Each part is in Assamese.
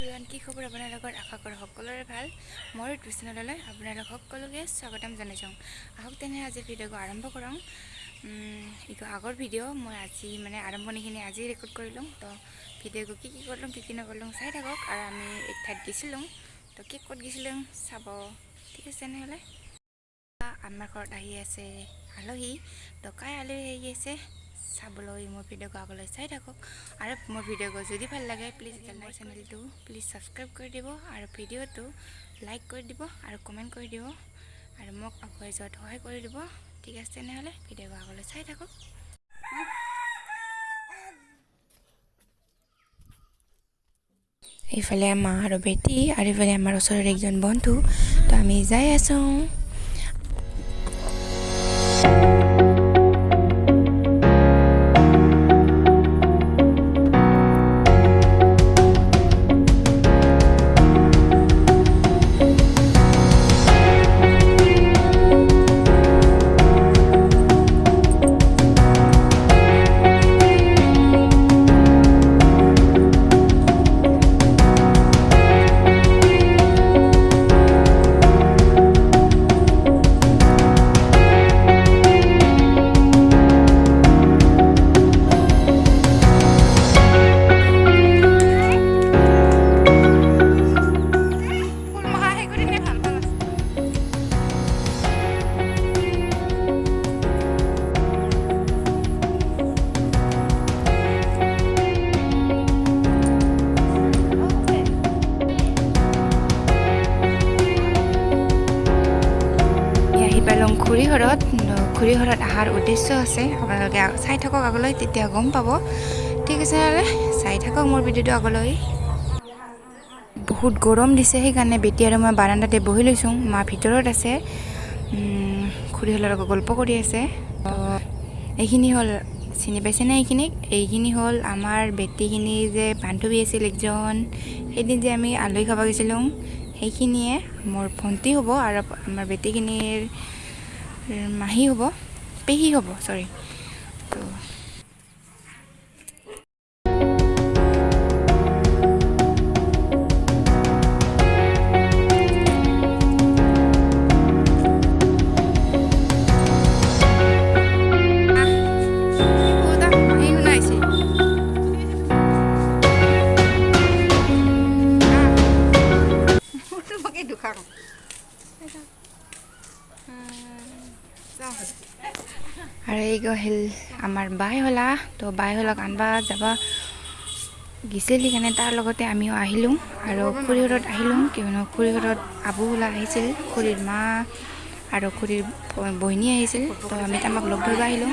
কি খবৰ আপোনালোকৰ আশা কৰোঁ সকলোৰে ভাল। মোৰ ইউটিউব চেনেললৈ আপোনালোক সকলোকে স্বাগতম জনাইছোঁ। আহক তেনে আজি ভিডিঅ'টো আৰম্ভ কৰোঁ। আগৰ ভিডিঅ' মই আজি মানে আৰম্ভণিখিনি আজি ৰেকৰ্ড কৰিলোঁ। তো ভিডিঅ'টো কি কি কৰিলোঁ কি কি নকৰিলোঁ চাই থাকক। আৰু আমি এক ঠাইত গৈছিলোঁ। তো কি ক'ত গৈছিলোঁ চাব ঠিক আছে তেনেহ'লে? আমাৰ ঘৰত আহি আছে আলহী। তো কাই আলহী আহি আছে? চাবলৈ মোৰ ভিডিঅ'টো আগলৈ চাই থাকক। আৰু মোৰ ভিডিঅ'টো যদি ভাল লাগে প্লিজ মোৰ চেনেলটো প্লিজ ছাবস্ক্ৰাইব কৰি দিব আৰু ভিডিঅ'টো লাইক কৰি দিব আৰু কমেণ্ট কৰি দিব আৰু মোক আগুৱাই যোৱাত সহায় কৰি দিব। ঠিক আছে তেনেহ'লে ভিডিঅ'টো আগলৈ চাই থাকক। এইফালে মা আৰু বেটি আৰু এইফালে আমাৰ ওচৰৰ একজন বন্ধু তো আমি যাই আছোঁ। পালোঁ খুৰীঘৰত খুৰীঘৰত অহাৰ উদ্দেশ্য আছে। আপোনালোকে চাই থাকক আগলৈ তেতিয়া গম পাব। ঠিক আছে নহ'লে চাই থাকক মোৰ ভিডিঅ'টো আগলৈ। বহুত গৰম দিছে সেইকাৰণে বেটি আৰু মই বাৰাণ্ডাতে বহি লৈছোঁ। মা ভিতৰত আছে। খুৰীহঁতৰ লগত গল্প কৰি আছে। এইখিনি হ'ল চিনি পাইছেনে এইখিনিক? এইখিনি হ'ল আমাৰ বেটীখিনি যে বান্ধৱী আছিল একজন। সেইদিন যে আমি আলহী খাব গৈছিলোঁ। সেইখিনিয়ে মোৰ ভণ্টি হ'ব আৰু আমাৰ বেটীখিনিৰ মাহী হ'ব পেহী হ'ব চৰি তো আহিল আমাৰ বাই হলা তো বাই হলাক আনবা যাবা। গিছিল সেইকাৰণে তাৰ লগতে আমিও আহিলোঁ আৰু খুৰীঘৰত আহিলোঁ। কিয়নো খুৰীঘৰত আবু হলা আহিছিল খুৰীৰ মা আৰু খুৰীৰ বহিনী আহিছিল। তো আমি আমাক লগ ধৰিব আহিলোঁ।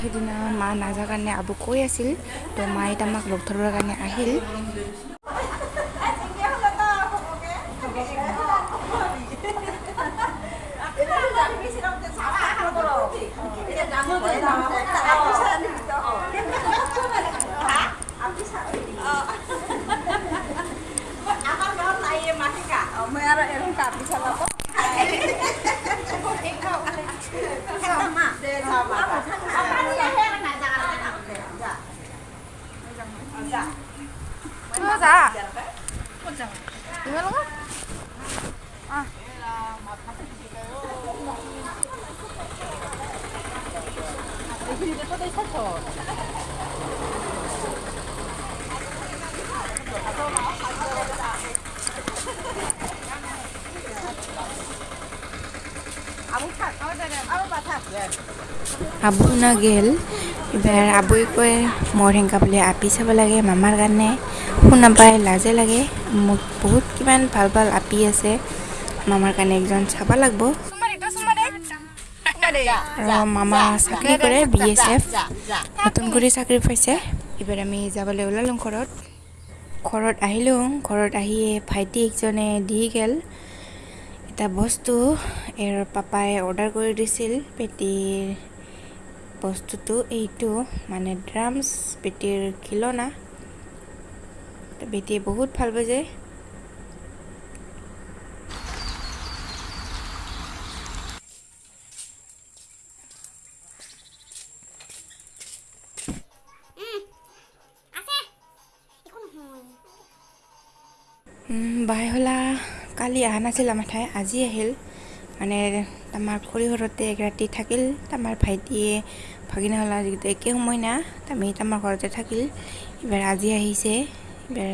সেইদিনা মা নাযাৰ কাৰণে আবু কৈ আছিল। তো মায়ে আমাক লগ ধৰিবৰ কাৰণে আহিল। মই আৰু এৰম কাপি চলাব যা ক'ত যাম তোমাৰ লগত অঁ আবু না গেল এবাৰ আবুই কয় মোৰ হেংকা বুলি আপি চাব লাগে মামাৰ কাৰণে। শুনা পাই লাজে লাগে। মোক বহুত কিমান ভাল ভাল আপি আছে। মামাৰ কাৰণে একজন চাব লাগব। আৰু মামা চাকৰি কৰে বি এছ এফ। নতুন কৰি চাকৰি পাইছে। এইবাৰ আমি যাবলৈ ওলালোঁ ঘৰত। ঘৰত আহিলোঁ। ঘৰত আহিয়ে ভাইটি একজনে দি গেল। এটা বস্তু। এৰ পাপাই অৰ্ডাৰ কৰি দিছিল। পেটিৰ বস্তুটো এইটো মানে ড্ৰামছ বেটিৰ খিলনা। বেটিয়ে বহুত ভাল পাইছে বাই হলা কালি অহা নাছিল আমাৰ ঠাই আজি আহিল। মানে আমাৰ খৰিঘৰতে এক ৰাতি থাকিল আমাৰ ভাইটিয়ে ভাগিনা হলা যিহেতু একে সময় না আমি আমাৰ ঘৰতে থাকিল। এইবাৰ আজি আহিছে এইবাৰ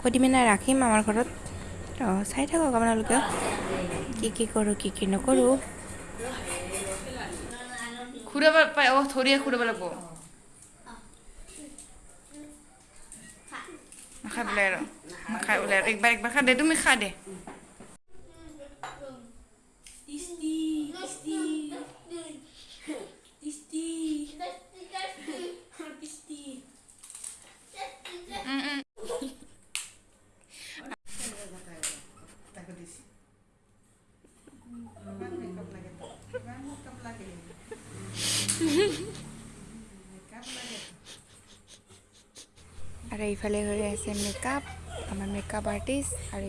কদিমিনা ৰাখিম আমাৰ ঘৰত। অঁ চাই থাকক আপোনালোকে কি কি কৰোঁ কি কি নকৰোঁ। ঘূৰাব পাই অঁ ধৰিয়ে ঘূৰাব লাগিব। নাখাই বোলে আৰু নাখাই বোলে আৰু একবাৰ একবাৰ খা দে তুমি খা দে। আৰু এইফালে হৈ আছে মেকআপ আমাৰ মেকআপ আৰ্টিষ্ট আৰু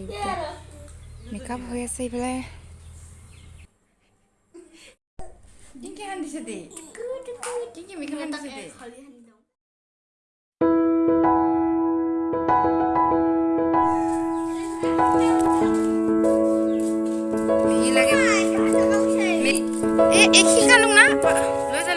মেকআপ হৈ আছে এইফালে কি কি সান্দিছে দে কি কি মেকআপ সান্দিছে দে কি লাগে মে- এ এই শিকালো না লৈ যা